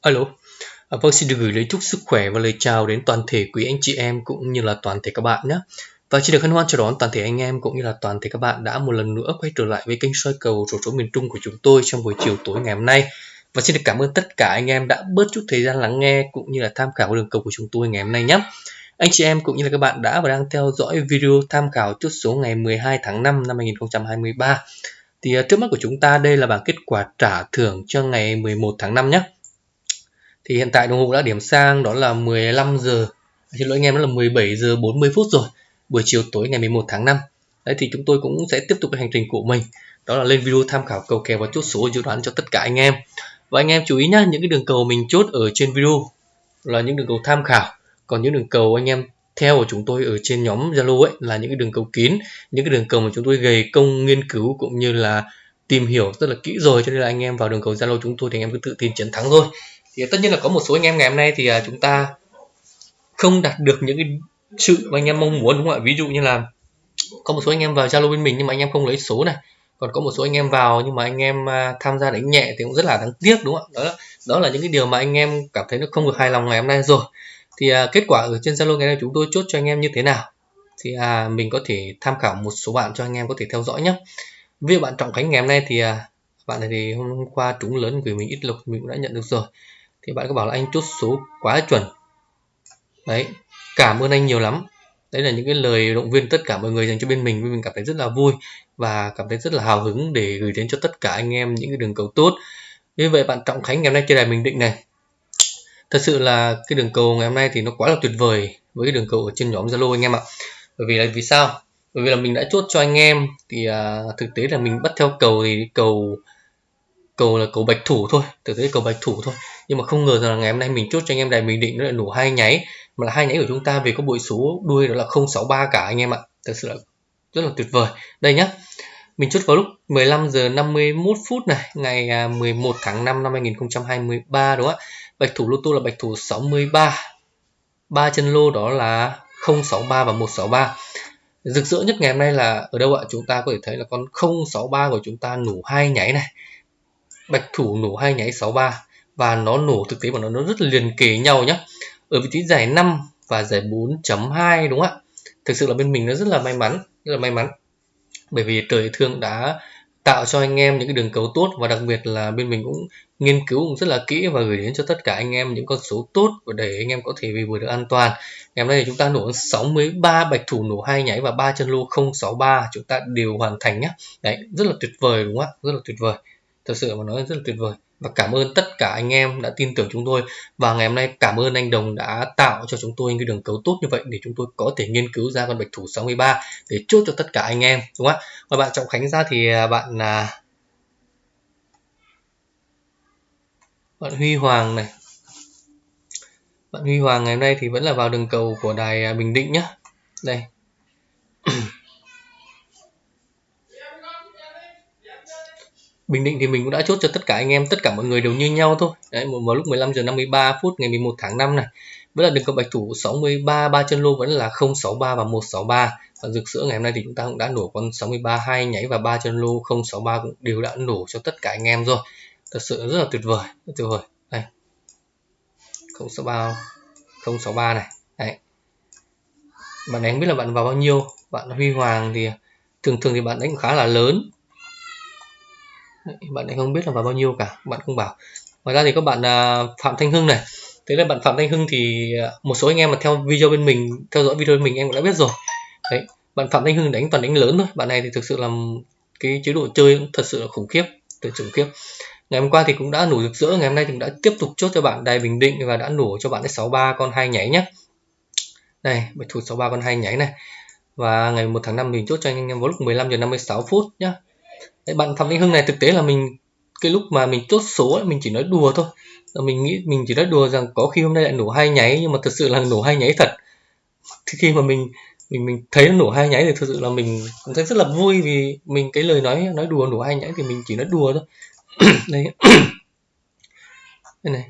Alo, à, vâng xin được gửi lời chúc sức khỏe và lời chào đến toàn thể quý anh chị em cũng như là toàn thể các bạn nhé. Và xin được hân hoan chào đón toàn thể anh em cũng như là toàn thể các bạn đã một lần nữa quay trở lại với kênh soi cầu rổ số miền Trung của chúng tôi trong buổi chiều tối ngày hôm nay. Và xin được cảm ơn tất cả anh em đã bớt chút thời gian lắng nghe cũng như là tham khảo đường cầu của chúng tôi ngày hôm nay nhé. Anh chị em cũng như là các bạn đã và đang theo dõi video tham khảo chốt số ngày 12 tháng 5 năm 2023. Thì à, trước mắt của chúng ta đây là bảng kết quả trả thưởng cho ngày 11 tháng 5 nhé. Thì hiện tại đồng hồ đã điểm sang đó là 15 giờ. Xin lỗi anh em, đó là 17 giờ 40 phút rồi, buổi chiều tối ngày 11 tháng 5 đấy, thì chúng tôi cũng sẽ tiếp tục cái hành trình của mình. Đó là lên video tham khảo cầu kèo và chốt số dự đoán cho tất cả anh em. Và anh em chú ý nhá, những cái đường cầu mình chốt ở trên video là những đường cầu tham khảo. Còn những đường cầu anh em theo của chúng tôi ở trên nhóm Zalo ấy là những cái đường cầu kín, những cái đường cầu mà chúng tôi gầy công nghiên cứu cũng như là tìm hiểu rất là kỹ rồi. Cho nên là anh em vào đường cầu Zalo chúng tôi thì anh em cứ tự tin chiến thắng thôi thì tất nhiên là có một số anh em ngày hôm nay thì à, chúng ta không đạt được những cái sự mà anh em mong muốn đúng không ạ? Ví dụ như là có một số anh em vào Zalo bên mình nhưng mà anh em không lấy số này. Còn có một số anh em vào nhưng mà anh em à, tham gia đánh nhẹ thì cũng rất là đáng tiếc đúng không ạ? Đó là, đó là những cái điều mà anh em cảm thấy nó không được hài lòng ngày hôm nay rồi. Thì à, kết quả ở trên Zalo ngày nay chúng tôi chốt cho anh em như thế nào? Thì à, mình có thể tham khảo một số bạn cho anh em có thể theo dõi nhé. Ví dụ bạn Trọng Khánh ngày hôm nay thì à, bạn này thì hôm qua trúng lớn gửi mình ít lục mình cũng đã nhận được rồi thì bạn có bảo là anh chốt số quá chuẩn. Đấy cảm ơn anh nhiều lắm. Đấy là những cái lời động viên tất cả mọi người dành cho bên mình. Mình cảm thấy rất là vui và cảm thấy rất là hào hứng để gửi đến cho tất cả anh em những cái đường cầu tốt. Như vậy bạn trọng khánh ngày hôm nay trên đài bình định này. Thật sự là cái đường cầu ngày hôm nay thì nó quá là tuyệt vời với cái đường cầu ở trên nhóm zalo anh em ạ. Bởi vì là vì sao? Bởi vì là mình đã chốt cho anh em thì à, thực tế là mình bắt theo cầu thì cầu cầu là cầu bạch thủ thôi. Thực tế cầu bạch thủ thôi nhưng mà không ngờ rằng là ngày hôm nay mình chốt cho anh em đài bình định nó lại nổ hai nháy. Mà là hai nháy của chúng ta về có bội số đuôi đó là 063 cả anh em ạ. Thật sự là rất là tuyệt vời. Đây nhá. Mình chốt vào lúc 15 giờ 51 phút này, ngày à, 11 tháng 5 năm 2023 đúng không ạ? Bạch thủ lô tô là bạch thủ 63 ba. Chân lô đó là 063 và 163 rực rỡ nhất ngày hôm nay là ở đâu ạ? Chúng ta có thể thấy là con 063 của chúng ta nổ hai nháy này. Bạch thủ nổ hai nháy 63 và nó nổ thực tế mà nó, nó rất là liền kề nhau nhé ở vị trí giải 5 và giải 4.2 đúng không ạ? Thực sự là bên mình nó rất là may mắn rất là may mắn. Bởi vì trời thương đã tạo cho anh em những cái đường cầu tốt và đặc biệt là bên mình cũng nghiên cứu cũng rất là kỹ và gửi đến cho tất cả anh em những con số tốt để anh em có thể về vừa được an toàn. Ngày hôm nay thì chúng ta nổ 63 bạch thủ nổ hai nháy và ba chân lô 063 chúng ta đều hoàn thành nhé đấy rất là tuyệt vời đúng không ạ? Rất là tuyệt vời. Thật sự mà nói rất là tuyệt vời và cảm ơn tất cả anh em đã tin tưởng chúng tôi. Và ngày hôm nay cảm ơn anh Đồng đã tạo cho chúng tôi những cái đường cấu tốt như vậy để chúng tôi có thể nghiên cứu ra con bạch thủ 63 để chốt cho tất cả anh em, đúng không ạ? Và bạn Trọng Khánh ra thì à, bạn là bạn Huy Hoàng này. Bạn Huy Hoàng ngày hôm nay thì vẫn là vào đường cầu của đài à, Bình Định nhá. Đây. Bình Định thì mình cũng đã chốt cho tất cả anh em, tất cả mọi người đều như nhau thôi. Đấy, vào lúc 15 giờ 53 phút ngày 11 tháng 5 này. Vẫn là đường cầu bạch thủ 63, ba chân lô vẫn là 063 và 163. Và rực sữa ngày hôm nay thì chúng ta cũng đã nổ con 63 hai nháy và ba chân lô 063 cũng đều đã nổ cho tất cả anh em rồi. Thật sự rất là tuyệt vời, rất tuyệt vời. Đây. 063 063 này. Đấy. Bạn đánh biết là bạn vào bao nhiêu? Bạn Huy Hoàng thì thường thường thì bạn đánh khá là lớn bạn lại không biết là vào bao nhiêu cả, bạn không bảo. Ngoài ra thì các bạn à, phạm thanh hưng này. Thế là bạn phạm thanh hưng thì à, một số anh em mà theo video bên mình, theo dõi video bên mình em cũng đã biết rồi. Đấy, bạn phạm thanh hưng đánh toàn đánh lớn thôi. Bạn này thì thực sự là cái chế độ chơi cũng thật sự là khủng khiếp, thật sự khủng khiếp. Ngày hôm qua thì cũng đã nổ rực rỡ, ngày hôm nay thì cũng đã tiếp tục chốt cho bạn đài bình định và đã nổ cho bạn sáu ba con hai nháy nhé đây bạch thủ sáu ba con hai nháy này. Và ngày 1 tháng 5 mình chốt cho anh em vào lúc 15 giờ 56 phút nhá. Đấy, bạn Phạm Thanh Hưng này thực tế là mình cái lúc mà mình chốt số ấy, mình chỉ nói đùa thôi. Mình nghĩ mình chỉ nói đùa rằng có khi hôm nay lại nổ hai nháy nhưng mà thực sự là nổ hai nháy thật. Thì khi mà mình mình mình thấy nó nổ hai nháy thì thực sự là mình cũng thấy rất là vui vì mình cái lời nói nói đùa nổ hai nháy thì mình chỉ nói đùa thôi. Đây. Đây này.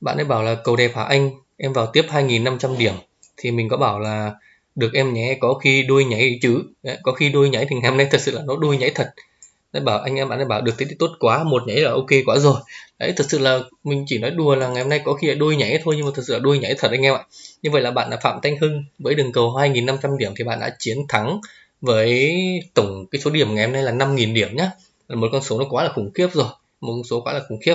Bạn ấy bảo là cầu đẹp hả anh? Em vào tiếp 2.500 điểm. Thì mình có bảo là được em nhé có khi đuôi nhảy chứ. Đấy, có khi đuôi nhảy thì ngày hôm nay thật sự là nó đuôi nhảy thật. Đấy bảo anh em bạn ấy bảo được thế thì tốt quá một nhảy là ok quá rồi. Đấy thực sự là mình chỉ nói đùa là ngày hôm nay có khi là đuôi nhảy thôi nhưng mà thực sự là đuôi nhảy thật anh em ạ. Như vậy là bạn là phạm thanh hưng với đường cầu 2.500 điểm thì bạn đã chiến thắng với tổng cái số điểm ngày hôm nay là 5.000 điểm nhá. Là một con số nó quá là khủng khiếp rồi một con số quá là khủng khiếp.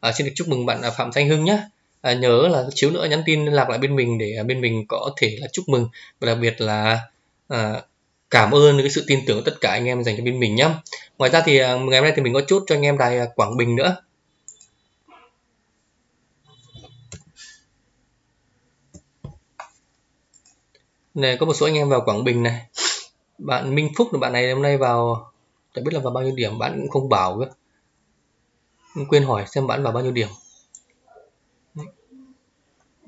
À, xin được chúc mừng bạn là phạm thanh hưng nhé à, nhớ là chiếu nữa nhắn tin liên lạc lại bên mình để à, bên mình có thể là chúc mừng. Và đặc biệt là à, cảm ơn cái sự tin tưởng của tất cả anh em dành cho bên mình nhé ngoài ra thì à, ngày hôm nay thì mình có chốt cho anh em đài à, Quảng Bình nữa. Này có một số anh em vào Quảng Bình này. Bạn Minh Phúc là bạn này hôm nay vào chẳng biết là vào bao nhiêu điểm bạn cũng không bảo cơ. Quên hỏi xem bạn vào bao nhiêu điểm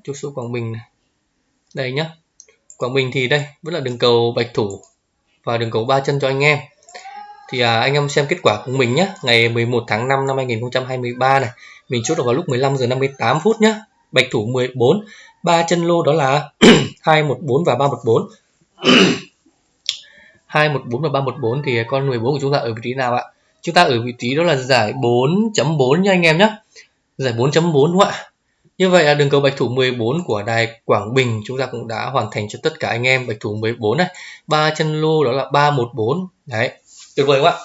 chốt số Quảng Bình này. Đây nhá. Quảng Bình thì đây vẫn là đường cầu bạch thủ và đường cầu ba chân cho anh em. Thì à, anh em xem kết quả của mình nhé ngày 11 tháng 5 năm 2023 này mình chốt được vào lúc 15 giờ 58 phút nhé bạch thủ 14 ba chân lô đó là 214 và 314 214 và 314 thì con 14 của chúng ta ở vị trí nào ạ? Chúng ta ở vị trí đó là giải 4.4 nha anh em nhé giải 4.4 đúng không ạ? Như vậy là đường cầu bạch thủ 14 của đài Quảng Bình chúng ta cũng đã hoàn thành cho tất cả anh em bạch thủ 14 này. Ba chân lô đó là 314 đấy tuyệt vời quá.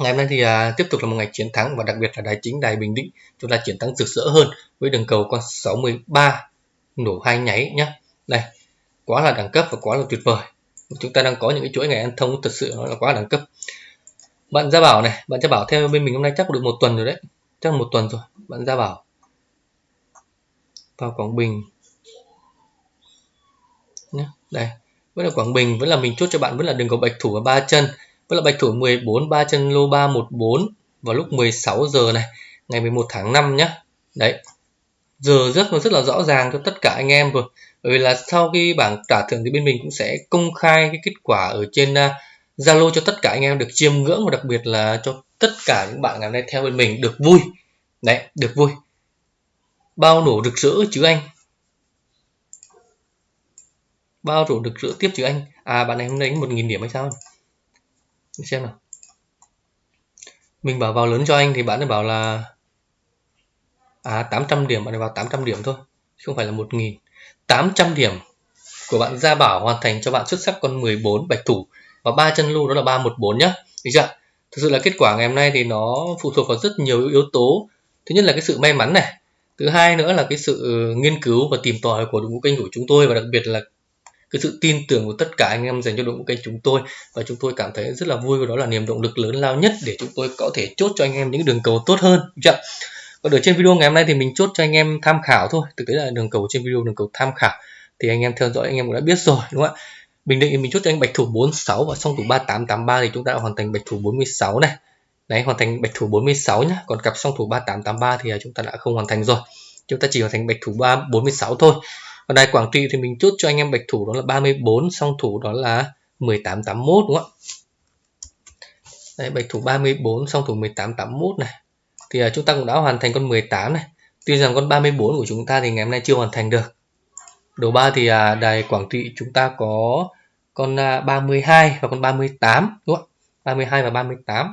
Ngày hôm nay thì à, tiếp tục là một ngày chiến thắng và đặc biệt là đài chính đài Bình Định chúng ta chiến thắng rực rỡ hơn với đường cầu con 63 nổ hai nháy nhá. Đây quá là đẳng cấp và quá là tuyệt vời. Chúng ta đang có những cái chuỗi ngày ăn thông thật sự nó là quá đẳng cấp. Bạn gia bảo này bạn gia bảo theo bên mình hôm nay chắc được một tuần rồi đấy. Chắc một tuần rồi bạn gia bảo vào Quảng Bình. Nhé đây. Vẫn là Quảng Bình, vẫn là mình chốt cho bạn, vẫn là đường cầu bạch thủ và ba chân. Vẫn là bạch thủ 14 ba chân lô 314 vào lúc 16 giờ này, ngày 11 tháng 5 nhé đấy. Giờ rất nó rất là rõ ràng cho tất cả anh em rồi. Bởi vì là sau khi bảng trả thưởng thì bên mình cũng sẽ công khai cái kết quả ở trên Zalo Zalo cho tất cả anh em được chiêm ngưỡng và đặc biệt là cho tất cả những bạn ngày hôm nay theo bên mình được vui. Đấy, được vui bao nổ rực rỡ chứ anh. Bao nổ rực rỡ tiếp chứ anh. À bạn này hôm nay một nghìn điểm hay sao? Để xem nào. Mình bảo vào lớn cho anh thì bạn ấy bảo là à 800 điểm, bạn ấy vào 800 điểm thôi không phải là 1000 800 điểm của bạn Gia Bảo hoàn thành cho bạn xuất sắc con 14 bạch thủ. Và ba chân lưu đó là 314 nhá. Được chưa? Thực sự là kết quả ngày hôm nay thì nó phụ thuộc vào rất nhiều yếu tố. Thứ nhất là cái sự may mắn này thứ hai nữa là cái sự nghiên cứu và tìm tòi của đội ngũ kênh của chúng tôi và đặc biệt là cái sự tin tưởng của tất cả anh em dành cho đội ngũ kênh chúng tôi. Và chúng tôi cảm thấy rất là vui và đó là niềm động lực lớn lao nhất để chúng tôi có thể chốt cho anh em những đường cầu tốt hơn. Chưa còn ở trên video ngày hôm nay thì mình chốt cho anh em tham khảo thôi. Thực tế là đường cầu trên video đường cầu tham khảo thì anh em theo dõi anh em cũng đã biết rồi, đúng không ạ? Bình Định thì mình chốt cho anh bạch thủ 46 và song thủ 3883 thì chúng ta đã hoàn thành bạch thủ 46 này đấy, hoàn thành bạch thủ 46 nhá. Còn cặp song thủ 3883 thì à, chúng ta đã không hoàn thành rồi. Chúng ta chỉ hoàn thành bạch thủ 3 46 thôi. Còn đài Quảng Trị thì mình chốt cho anh em bạch thủ đó là 34 song thủ đó là 1881 đúng không ạ? Đấy, bạch thủ 34 song thủ 1881 này. Thì à, chúng ta cũng đã hoàn thành con 18 này. Tuy rằng con 34 của chúng ta thì ngày hôm nay chưa hoàn thành được. Đầu ba thì à, đài Quảng Trị chúng ta có con 32 và con 38 đúng không 32 và 38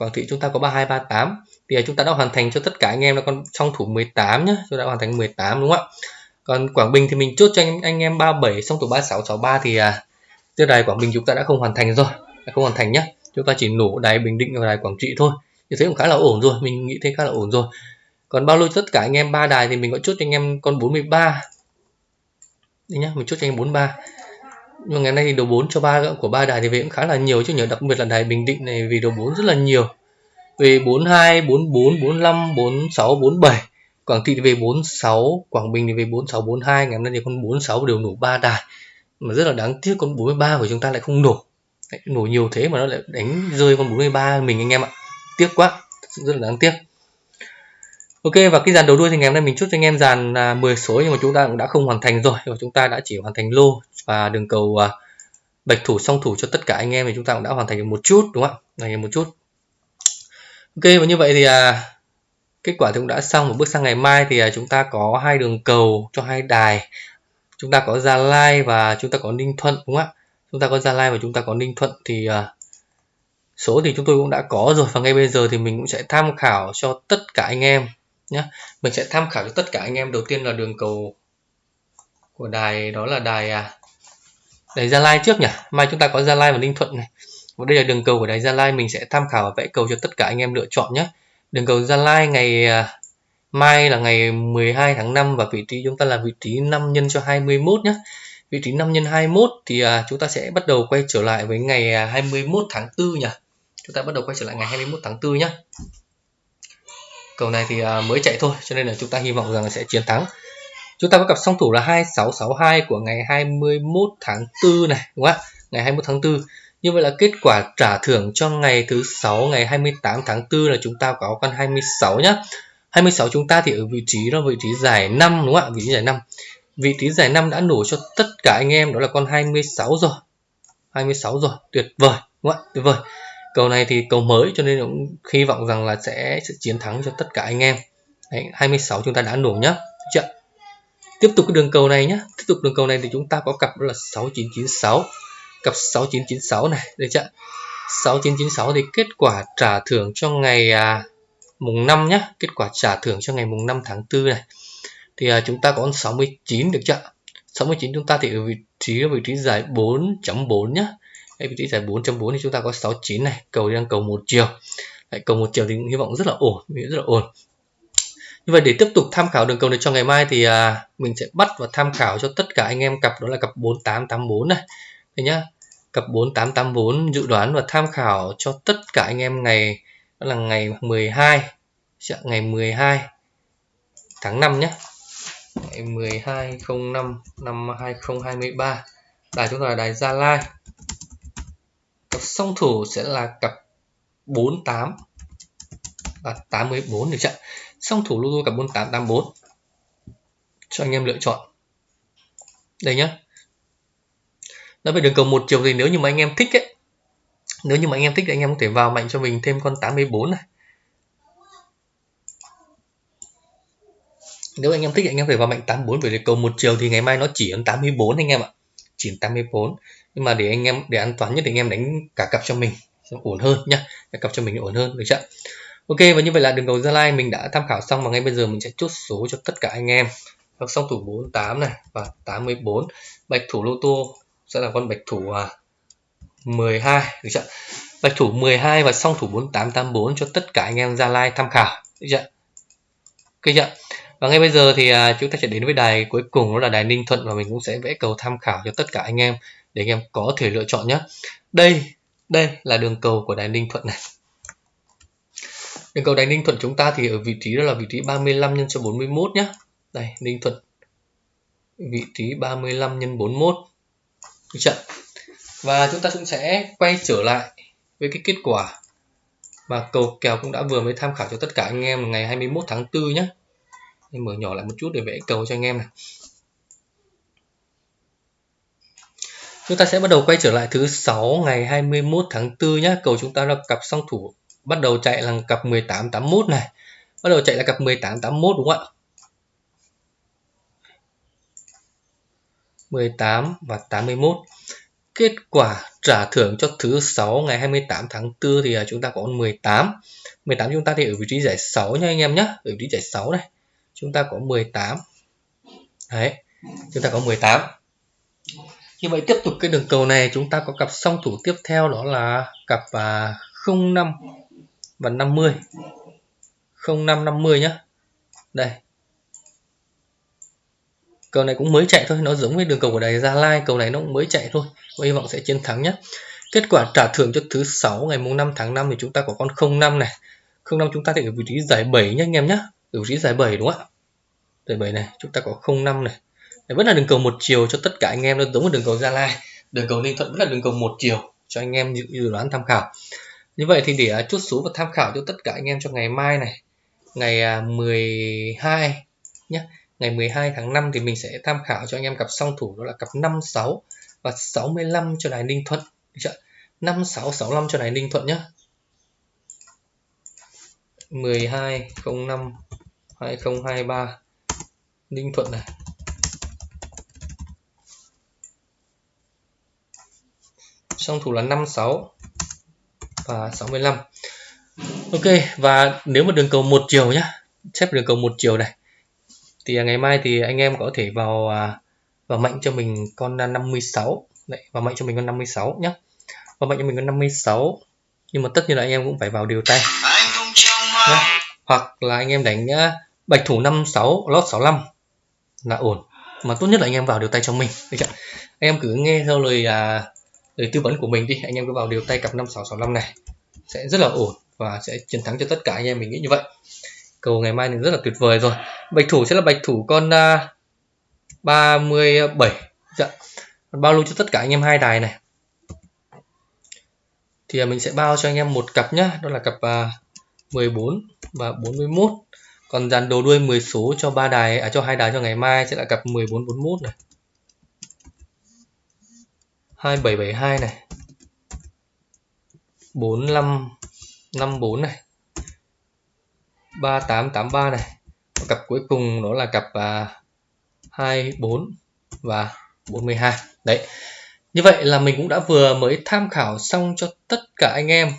Quảng Trị chúng ta có 32 38 thì chúng ta đã hoàn thành cho tất cả anh em là con song thủ 18 nhá. Chúng ta đã hoàn thành 18 đúng không ạ? Còn Quảng Bình thì mình chốt cho anh, anh em 37 song thủ 36 63 thì à, tiêu đài Quảng Bình chúng ta đã không hoàn thành rồi. Đã không hoàn thành nhá. Chúng ta chỉ nổ đài Bình Định và đài Quảng Trị thôi. Như thế cũng khá là ổn rồi. Mình nghĩ thế khá là ổn rồi. Còn bao lâu tất cả anh em ba đài thì mình có chốt cho anh em con 43 đây nhá mình chốt cho anh em 43 nhưng mà ngày nay thì đầu 4 cho ba của ba đài thì về cũng khá là nhiều chứ nhờ đặc biệt là đài Bình Định này vì đầu 4 rất là nhiều. Về 42 44 45 46 47 Quảng Trị thì về 46 Quảng Bình thì về 46 42 ngày hôm nay thì con 46 đều nổ ba đài. Mà rất là đáng tiếc con 43 của chúng ta lại không nổ. Đấy, nổ nhiều thế mà nó lại đánh rơi con 43 mình anh em ạ. Tiếc quá rất là đáng tiếc. Ok và cái dàn đầu đuôi thì ngày hôm nay mình chốt cho anh em dàn à, 10 số nhưng mà chúng ta cũng đã không hoàn thành rồi. Và chúng ta đã chỉ hoàn thành lô và đường cầu à, bạch thủ song thủ cho tất cả anh em thì chúng ta cũng đã hoàn thành được một chút đúng không ạ? Này một chút. Ok và như vậy thì à, kết quả thì cũng đã xong. Một bước sang ngày mai thì à, chúng ta có hai đường cầu cho hai đài. Chúng ta có Gia Lai và chúng ta có Ninh Thuận đúng không ạ? Chúng ta có Gia Lai và chúng ta có Ninh Thuận thì à, số thì chúng tôi cũng đã có rồi. Và ngay bây giờ thì mình cũng sẽ tham khảo cho tất cả anh em nhé mình sẽ tham khảo cho tất cả anh em. Đầu tiên là đường cầu của đài đó là đài à, đài Gia Lai trước nhỉ? Mai chúng ta có Gia Lai và Ninh Thuận này. Và đây là đường cầu của đài Gia Lai. Mình sẽ tham khảo và vẽ cầu cho tất cả anh em lựa chọn nhé đường cầu Gia Lai ngày à, mai là ngày 12 tháng 5 và vị trí chúng ta là vị trí 5 nhân cho 21 nhé vị trí 5 nhân 21 thì à, chúng ta sẽ bắt đầu quay trở lại với ngày à, 21 tháng 4 nhỉ? Chúng ta bắt đầu quay trở lại ngày 21 tháng 4 nhé cầu này thì à, mới chạy thôi, cho nên là chúng ta hy vọng rằng là sẽ chiến thắng. Chúng ta có cặp song thủ là 2662 của ngày 21 tháng 4 này, đúng không ạ? Ngày 21 tháng 4 như vậy là kết quả trả thưởng cho ngày thứ sáu, ngày 28 tháng 4 là chúng ta có con 26 nhá. 26 chúng ta thì ở vị trí đó, vị trí giải 5 đúng không ạ? Vị trí giải 5 vị trí giải 5 đã nổ cho tất cả anh em, đó là con 26 rồi. 26 rồi, tuyệt vời, đúng không ạ? Tuyệt vời cầu này thì cầu mới cho nên cũng hy vọng rằng là sẽ, sẽ chiến thắng cho tất cả anh em. Đấy, 26 chúng ta đã nổ nhá. Chưa? Tiếp tục cái đường cầu này nhé tiếp tục đường cầu này thì chúng ta có cặp đó là 6996 cặp 6996 này được chưa? 6996 thì kết quả trả thưởng cho ngày à, mùng 5 nhé kết quả trả thưởng cho ngày mùng 5 tháng 4 này. Thì à, chúng ta có con 69 được chưa? 69 chúng ta thì ở vị trí ở vị trí giải 4.4 nhá. Đây, vị trí giải 4.4 thì chúng ta có 69 này cầu đang cầu một chiều. Đấy, cầu một chiều thì hy vọng rất là ổn rất là ổn. Như vậy để tiếp tục tham khảo đường cầu này cho ngày mai thì à, mình sẽ bắt và tham khảo cho tất cả anh em cặp đó là cặp 4884 này. Đây nhá cặp 4884 dự đoán và tham khảo cho tất cả anh em ngày đó là ngày 12 dạ, ngày 12 tháng 5 nhé ngày 12 05 năm 2023 đài chúng ta là đài Gia Lai cặp song thủ sẽ là cặp 48 và 84 được chưa? Song thủ luôn cặp 48 84 cho anh em lựa chọn. Đây nhá. Nói về đường cầu một chiều thì nếu như mà anh em thích ấy, nếu như mà anh em thích thì anh em có thể vào mạnh cho mình thêm con 84 này. Nếu anh em thích thì anh em phải vào mạnh 84 bởi vì cầu một chiều thì ngày mai nó chỉ ấn 84 anh em ạ. Chỉ 84 nhưng mà để anh em để an toàn nhất thì anh em đánh cả cặp cho mình ổn hơn nhá. Cả cặp cho mình ổn hơn được chưa? Ok và như vậy là đường cầu Gia Lai mình đã tham khảo xong và ngay bây giờ mình sẽ chốt số cho tất cả anh em. Các song thủ 48 này và 84 bạch thủ lô tô sẽ là con bạch thủ à, 12 được chưa? Bạch thủ 12 và song thủ 4884 cho tất cả anh em Gia Lai tham khảo được chưa? Ok chưa? Và ngay bây giờ thì à, chúng ta sẽ đến với đài cuối cùng đó là đài Ninh Thuận và mình cũng sẽ vẽ cầu tham khảo cho tất cả anh em để anh em có thể lựa chọn nhé. Đây đây là đường cầu của đài Ninh Thuận này. Đường cầu đài Ninh Thuận chúng ta thì ở vị trí đó là vị trí 35 nhân cho 41 nhé. Đây, Ninh Thuận. Vị trí 35 nhân 41 được chưa? Và chúng ta cũng sẽ quay trở lại với cái kết quả mà cầu kèo cũng đã vừa mới tham khảo cho tất cả anh em ngày 21 tháng 4 nhé. Em mở nhỏ lại một chút để vẽ cầu cho anh em này. Chúng ta sẽ bắt đầu quay trở lại thứ 6 ngày 21 tháng 4 nhé cầu chúng ta là cặp song thủ bắt đầu chạy là cặp 1881 này. Bắt đầu chạy là cặp 1881 đúng không ạ? 18 và 81 kết quả trả thưởng cho thứ 6 ngày 28 tháng 4 thì à, chúng ta có 18 18 chúng ta thì ở vị trí giải 6 nha anh em nhé ở vị trí giải 6 này, chúng ta có 18 đấy, chúng ta có 18 như vậy tiếp tục cái đường cầu này chúng ta có cặp song thủ tiếp theo đó là cặp à, 05 và 50 05 50 nhá. Đây. Cầu này cũng mới chạy thôi nó giống với đường cầu của đài Gia Lai cầu này nó cũng mới chạy thôi. Và hy vọng sẽ chiến thắng nhé kết quả trả thưởng cho thứ sáu ngày mùng 5 tháng 5 thì chúng ta có con 05 này. 05 chúng ta thì ở vị trí giải 7 nhé anh em nhé ở vị trí giải 7 đúng không ạ? Giải 7 này chúng ta có 05 này vẫn là đường cầu một chiều cho tất cả anh em, nó giống với đường cầu Gia Lai. Đường cầu Ninh Thuận vẫn là đường cầu một chiều cho anh em dự đoán tham khảo. Như vậy thì để à, chút số và tham khảo cho tất cả anh em cho ngày mai này, ngày à, 12 nhé ngày 12 tháng 5 thì mình sẽ tham khảo cho anh em cặp song thủ, đó là cặp 56 và 65 cho đài Ninh Thuận. Được chưa? 56 65 cho đài Ninh Thuận nhé 12 05 2023 Ninh Thuận này. Song thủ là 56 và 65 ok và nếu mà đường cầu một chiều nhá xếp đường cầu một chiều này thì ngày mai thì anh em có thể vào à, vào mạnh cho mình con 56 đấy vào mạnh cho mình con 56 nhá. Vào mạnh cho mình con 56 nhưng mà tất nhiên là anh em cũng phải vào điều tay. Nhá. hoặc là anh em đánh à, bạch thủ 56 lót 65 là ổn. Mà tốt nhất là anh em vào điều tay cho mình. Được chưa? anh em cứ nghe theo lời à, lời tư vấn của mình đi anh em cứ vào điều tay cặp 5665 này sẽ rất là ổn và sẽ chiến thắng cho tất cả anh em mình nghĩ như vậy. Cầu ngày mai thì rất là tuyệt vời rồi. Bạch thủ sẽ là bạch thủ con à, uh, 37 dạ. bao lưu cho tất cả anh em hai đài này. Thì à, mình sẽ bao cho anh em một cặp nhá. Đó là cặp à, uh, 14 và 41 còn dàn đồ đuôi 10 số cho ba đài à cho hai đài cho ngày mai sẽ là cặp 14 41 này. 2772 này. 4554 này. 3883 này. Và cặp cuối cùng đó là cặp à, 24 và 42 đấy. Như vậy là mình cũng đã vừa mới tham khảo xong cho tất cả anh em.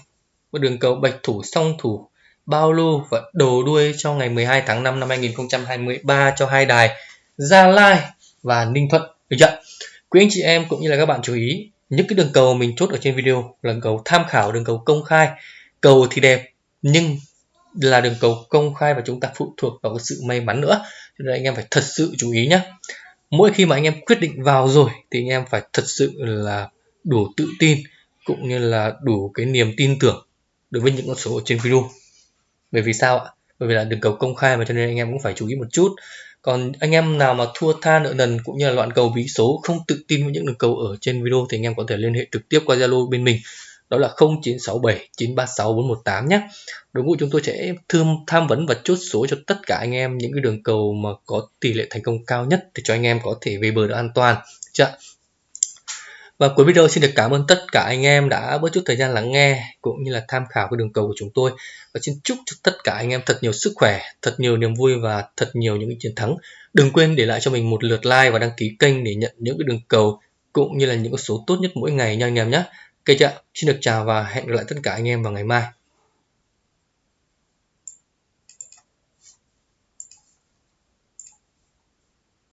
Một đường cầu bạch thủ song thủ bao lưu và đồ đuôi cho ngày 12 tháng 5 năm 2023 cho hai đài Gia Lai và Ninh Thuận. Được chưa? Quý anh chị em cũng như là các bạn chú ý, những cái đường cầu mình chốt ở trên video là đường cầu tham khảo, đường cầu công khai. Cầu thì đẹp, nhưng là đường cầu công khai và chúng ta phụ thuộc vào cái sự may mắn nữa. Cho nên anh em phải thật sự chú ý nhé mỗi khi mà anh em quyết định vào rồi thì anh em phải thật sự là đủ tự tin cũng như là đủ cái niềm tin tưởng đối với những con số ở trên video. Bởi vì sao ạ? Bởi vì là đường cầu công khai mà cho nên anh em cũng phải chú ý một chút còn anh em nào mà thua tha nợ nần cũng như là loạn cầu bí số, không tự tin với những đường cầu ở trên video thì anh em có thể liên hệ trực tiếp qua Zalo bên mình đó là 0967 936 418 nhé. Đội ngũ chúng tôi sẽ thương tham vấn và chốt số cho tất cả anh em những cái đường cầu mà có tỷ lệ thành công cao nhất để cho anh em có thể về bờ được an toàn. Chưa? Và cuối video xin được cảm ơn tất cả anh em đã bớt chút thời gian lắng nghe cũng như là tham khảo cái đường cầu của chúng tôi. Và xin chúc cho tất cả anh em thật nhiều sức khỏe, thật nhiều niềm vui và thật nhiều những chiến thắng. Đừng quên để lại cho mình một lượt like và đăng ký kênh để nhận những cái đường cầu cũng như là những số tốt nhất mỗi ngày nha anh em nhé. Ok chưa? Xin được chào và hẹn gặp lại tất cả anh em vào ngày mai.